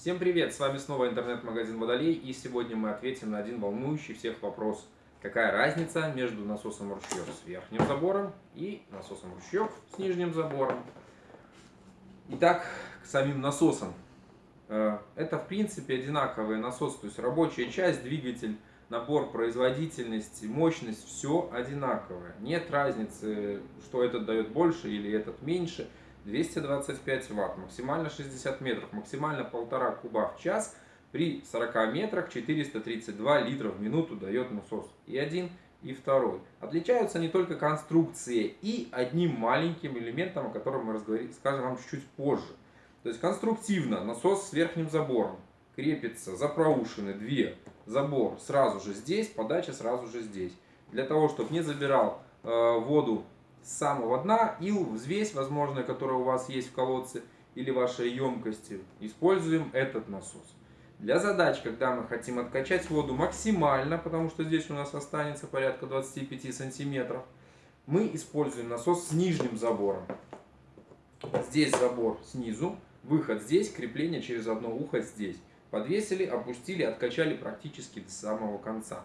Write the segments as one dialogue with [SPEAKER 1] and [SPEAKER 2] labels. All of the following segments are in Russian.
[SPEAKER 1] Всем привет! С вами снова интернет-магазин Водолей и сегодня мы ответим на один волнующий всех вопрос. Какая разница между насосом ручьев с верхним забором и насосом ручьев с нижним забором? Итак, к самим насосам. Э, это в принципе одинаковые насосы, то есть рабочая часть, двигатель, набор, производительность, мощность, все одинаковое. Нет разницы, что этот дает больше или этот меньше – 225 ватт, максимально 60 метров, максимально 1,5 куба в час. При 40 метрах 432 литра в минуту дает насос. И один, и второй. Отличаются не только конструкции и одним маленьким элементом, о котором мы скажем вам чуть-чуть позже. То есть конструктивно насос с верхним забором крепится за проушины две, забор сразу же здесь, подача сразу же здесь. Для того, чтобы не забирал э, воду с самого дна и взвесь, возможно, которая у вас есть в колодце или вашей емкости, используем этот насос. Для задач, когда мы хотим откачать воду максимально, потому что здесь у нас останется порядка 25 сантиметров, мы используем насос с нижним забором. Здесь забор снизу, выход здесь, крепление через одно ухо здесь. Подвесили, опустили, откачали практически до самого конца.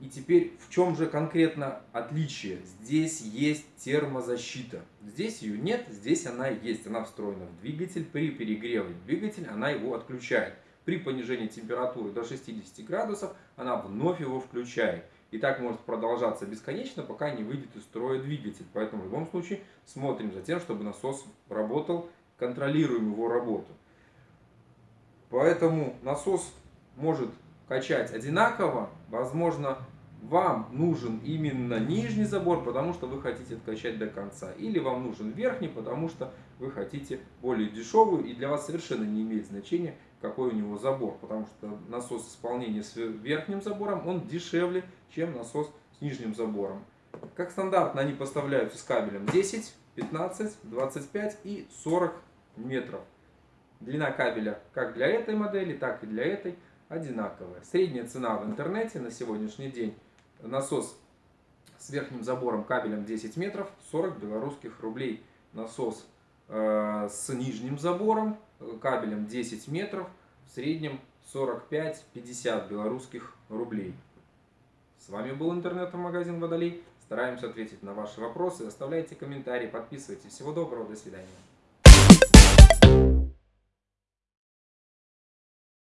[SPEAKER 1] И теперь в чем же конкретно отличие? Здесь есть термозащита. Здесь ее нет, здесь она есть. Она встроена в двигатель. При перегреве двигателя она его отключает. При понижении температуры до 60 градусов она вновь его включает. И так может продолжаться бесконечно, пока не выйдет из строя двигатель. Поэтому в любом случае смотрим за тем, чтобы насос работал, контролируем его работу. Поэтому насос может качать одинаково, возможно, вам нужен именно нижний забор, потому что вы хотите откачать до конца. Или вам нужен верхний, потому что вы хотите более дешевую и для вас совершенно не имеет значения, какой у него забор. Потому что насос исполнения с верхним забором, он дешевле, чем насос с нижним забором. Как стандартно они поставляются с кабелем 10, 15, 25 и 40 метров. Длина кабеля как для этой модели, так и для этой одинаковая. Средняя цена в интернете на сегодняшний день насос с верхним забором кабелем 10 метров 40 белорусских рублей. Насос э, с нижним забором э, кабелем 10 метров в среднем 45-50 белорусских рублей. С вами был интернет-магазин Водолей. Стараемся ответить на ваши вопросы. Оставляйте комментарии, подписывайтесь. Всего доброго, до свидания.